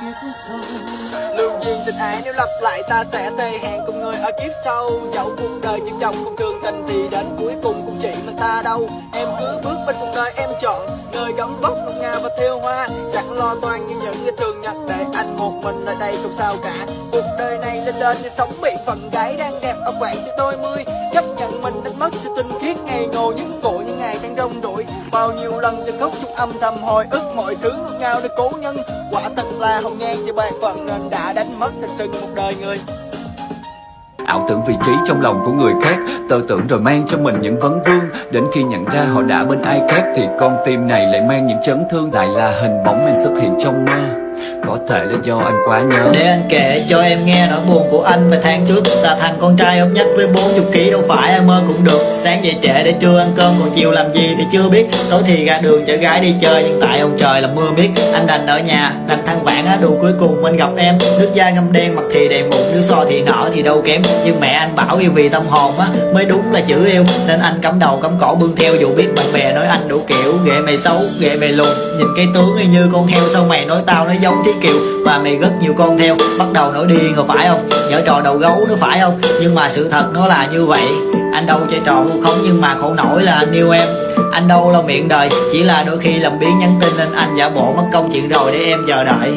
kiếp sau lưu duyên tình ái nếu lặp lại ta sẽ tề hẹn cùng người ở kiếp sau. Dẫu cuộc đời chừng chồng không thường tình thì đến cuối cùng cũng chỉ mình ta đâu. Em cứ bước bên cuộc đời em chọn, nơi gấm vóc ngọc ngà và theo hoa. Chẳng lo toan như những cái thường nhật để anh một mình ở đây không sao cả. Cuộc đời này lên lên như sống bị phận gái đang đẹp ở quãng tuổi đôi mươi. Chấp nhận mình đánh mất cho tinh khiết ngày ngồi những cội những ngày đang rong đuổi. Bao nhiêu lần từng khóc chung âm thầm hồi ức mọi thứ ngọt ngào để cố nhân là hồng nhan chỉ ban phận nên đã đánh mất thật sự một đời người ảo tưởng vị trí trong lòng của người khác. Tự tưởng rồi mang cho mình những vấn vương. Đến khi nhận ra họ đã bên ai khác thì con tim này lại mang những chấn thương. Lại là hình bóng em xuất hiện trong mơ có thể là do anh quá nhớ. Để anh kể cho em nghe nỗi buồn của anh Vài tháng trước. Là thằng con trai ốm nhất với 40 kg đâu phải ai mơ cũng được. Sáng dậy trễ để trưa ăn cơm còn chiều làm gì thì chưa biết. Tối thì ra đường chở gái đi chơi nhưng tại ông trời là mưa biết Anh đành ở nhà, đành than vãn á đủ cuối cùng anh gặp em Nước da ngâm đen, mặt thì đèn mụn, nước so thì nở thì đâu kém. Nhưng mẹ anh bảo yêu vì tâm hồn á mới đúng là chữ yêu. Nên anh cắm đầu cắm cổ bươn theo dù biết bạn bè nói anh đủ kiểu. Ghệ mày xấu, ghệ mày lùn. Nhìn cái tướng y như con heo sao mày nói tao nó giống tí kiều? Mà mày rất nhiều con theo Bắt đầu nổi điên rồi phải không? Nhớ trò đầu gấu nữa phải không? Nhưng mà sự thật nó là như vậy. Anh đâu chơi trò vu khống nhưng mà khổ nổi là anh yêu em. Anh đâu lo miệng đời Chỉ là đôi khi làm biến nhắn tin Nên anh giả bộ mất công chuyện rồi để em chờ đợi.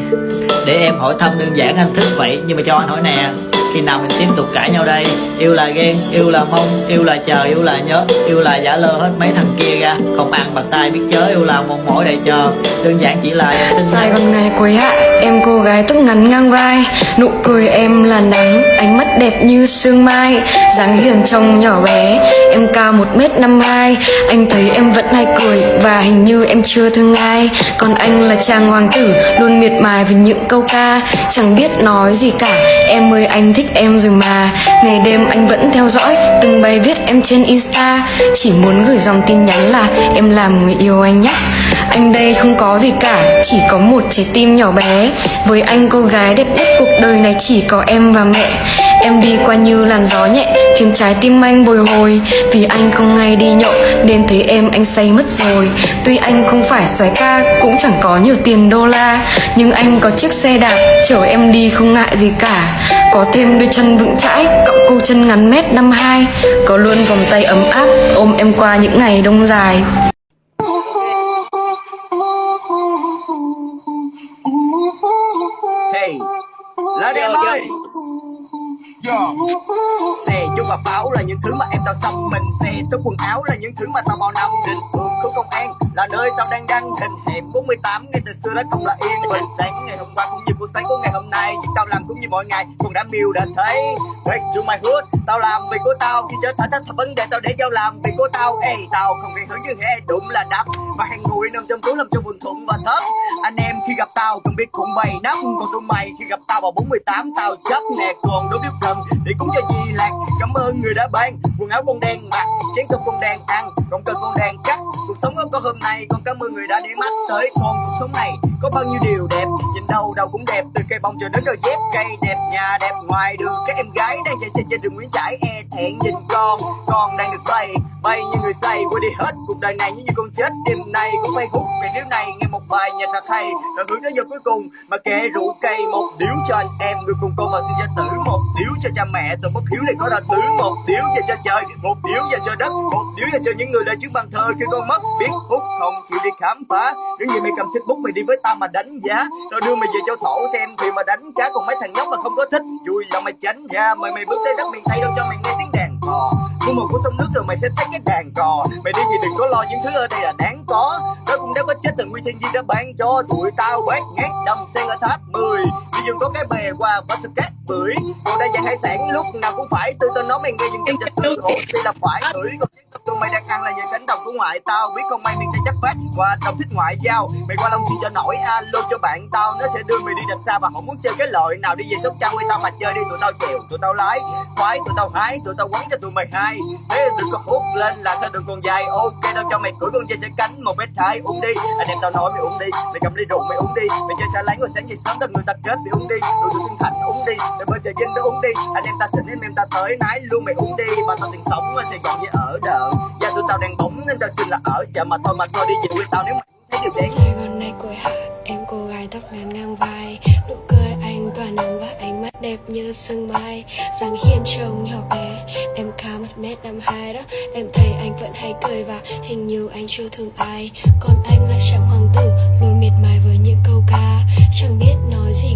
Để em hỏi thăm đơn giản anh thích vậy. Nhưng mà cho anh hỏi nè khi nào mình tiếp tục cãi nhau đây? Yêu là ghen, yêu là mong, yêu là chờ, yêu là nhớ Yêu là giả lơ hết mấy thằng kia ra. Không ăn bạc tay biết chớ, yêu là một mỏi đầy chờ. Đơn giản chỉ là Sài Gòn ngày cuối hạ Em cô gái tóc ngắn ngang vai, Nụ cười em là nắng, Ánh mắt đẹp như sương mai, dáng hiền trông nhỏ bé. Em cao 1m52 Anh thấy em vẫn hay cười Và hình như em chưa thương ai. Còn anh là chàng hoàng tử, Luôn miệt mài với những câu ca, Chẳng biết nói gì cả. Em ơi, anh thích em rồi mà. Ngày đêm anh vẫn theo dõi Từng bài viết em trên Insta. Chỉ muốn gửi dòng tin nhắn là Em làm người yêu anh nhé. Anh đây không có gì cả, Chỉ có một trái tim nhỏ bé. Với anh cô gái đẹp nhất cuộc đời này Chỉ có em và mẹ. Em đi qua như làn gió nhẹ, Khiến trái tim anh bồi hồi. Vì anh không ngay đi nhậu, Nên thấy em anh say mất rồi. Tuy anh không phải xoái ca, Cũng chẳng có nhiều tiền đô la. Nhưng anh có chiếc xe đạp, Chở em đi không ngại gì cả. Có thêm đôi chân vững chãi Cộng cô chân ngắn mét năm hai. Có luôn vòng tay ấm áp, Ôm em qua những ngày đông dài. Những thứ mà em tao xong, mình Xe tốt quần áo là những thứ mà tao bao năm. Định Thường công an là nơi tao đang đăng hình Hẻm 48 ngay từ xưa đó không là yên bình. Sáng ngày hôm qua cũng như buổi sáng của ngày hôm nay, Nhưng tao làm cũng như mọi ngày còn đã miêu đã thấy. Wait to my hood, Tao làm vì của tao. Khi trở thành thách vấn đề tao để giao làm vì của tao. Ê, tao không gây hứng như hệ đụng là đắp Và hàng ngồi nằm trong túi, làm cho buồn thụng và thấp. Anh em khi gặp tao cần biết cũng bay nắp Còn tụi mày khi gặp tao vào 48 Tao chấp nè, còn đối biết cần Để cúng cho gì lạc Cảm ơn người đã ban Quần áo con đen mặc, Chén cơm con đen ăn, Còn cần con đen cắt Cuộc sống có hôm nay, Còn cảm ơn người đã để mắt tới. Con cuộc sống này Có bao nhiêu điều đẹp, Nhìn đâu đâu cũng đẹp. Từ cây bông cho đến đôi dép Cây đẹp, nhà đẹp, ngoài đường Các em gái đang chạy xe trên đường Nguyễn Trãi E thẹn nhìn con Con đang được bay. Bay như người say Quên đi hết, cuộc đời này như như con chết. Đêm nay cũng phải hút Ngày điếu này nghe một bài nhạc thật hay. Rồi hướng đến giờ cuối cùng, Mà kệ rượu cây Một điếu cho anh em. Người cùng con mà xin gia tử, Một điếu cho cha mẹ. Từ bất hiếu này có ra thứ, Một điếu dành cho trời, Một điếu dành cho đất, Một điếu dành cho những người đã chứng bằng thơ. Khi con mất, biết hút không chịu đi khám phá. Nếu như mày cầm xích bút, mày đi với tao mà đánh giá. Tao đưa mày về cho thổ xem Thì mà đánh cá còn mấy thằng nhóc mà không có thích. Vui lòng mày tránh ra, Mời mày bước tới đất miền Tây đâu cho mày nghe tiếng cò Mua một của sông nước rồi mày sẽ thấy cái đàn cò. Mày đi thì đừng có lo những thứ ở đây là đáng có. Nó cũng đã có chết từ nguyên thiên di đã ban cho. Tụi tao bát ngát đầm sen ở tháp 10 Đi dùng có cái bè qua và sự cát bưởi. Còn đa dạng hải sản lúc nào cũng phải Từ tao nói mày nghe những cái trà Hồ si là phải tập tụi mày đang ăn là về cánh đồng của ngoại tao. Biết không may miền tây chấp phát Và đồng thích ngoại giao. Mày qua Long Xuyên cho nổi. Alo cho bạn tao. Nó sẽ đưa mày đi đập xa và không muốn chơi cái loại nào. Đi về sóc trăng với tao mà chơi đi. Tụi tao chèo, tụi tao lái Khoái, tụi tao hái, tụi tao quấn cho tụi mày hai. Thế đừng có hút lên là sao đường còn dài. Ok tao cho mày cưỡi con dây sẽ cánh một mét hai. Uống đi. Anh em tao nói mày uống đi. Mày cầm ly rượu mày uống đi. Mày chơi xa lánh rồi sáng dậy sớm tao người ta kết mày uống đi. Tụi tụi sinh thành uống đi. Mày bơi trời dinh đó uống đi. Anh em ta xịn em em ta tới nái luôn mày uống đi. Và tao tiền sống ở Sài Gòn với ở đợ Và tụi tao đang bóng nên tao xin là ở chợ. Mà thôi mà thôi, đi về quê tao nếu mày thấy điều đấy Sài Gòn này cội hạ, Em cô gái tóc ngắn ngang vai. Nụ cười anh tỏa nắng và ánh mắt đẹp như sương mai. Dáng hiên trông nhỏ bé, Em cao một mét năm hai đó. Em thấy anh vẫn hay cười và hình như anh chưa thương ai. Còn anh là chàng hoàng tử, Luôn miệt mài với những câu ca. Chẳng biết nói gì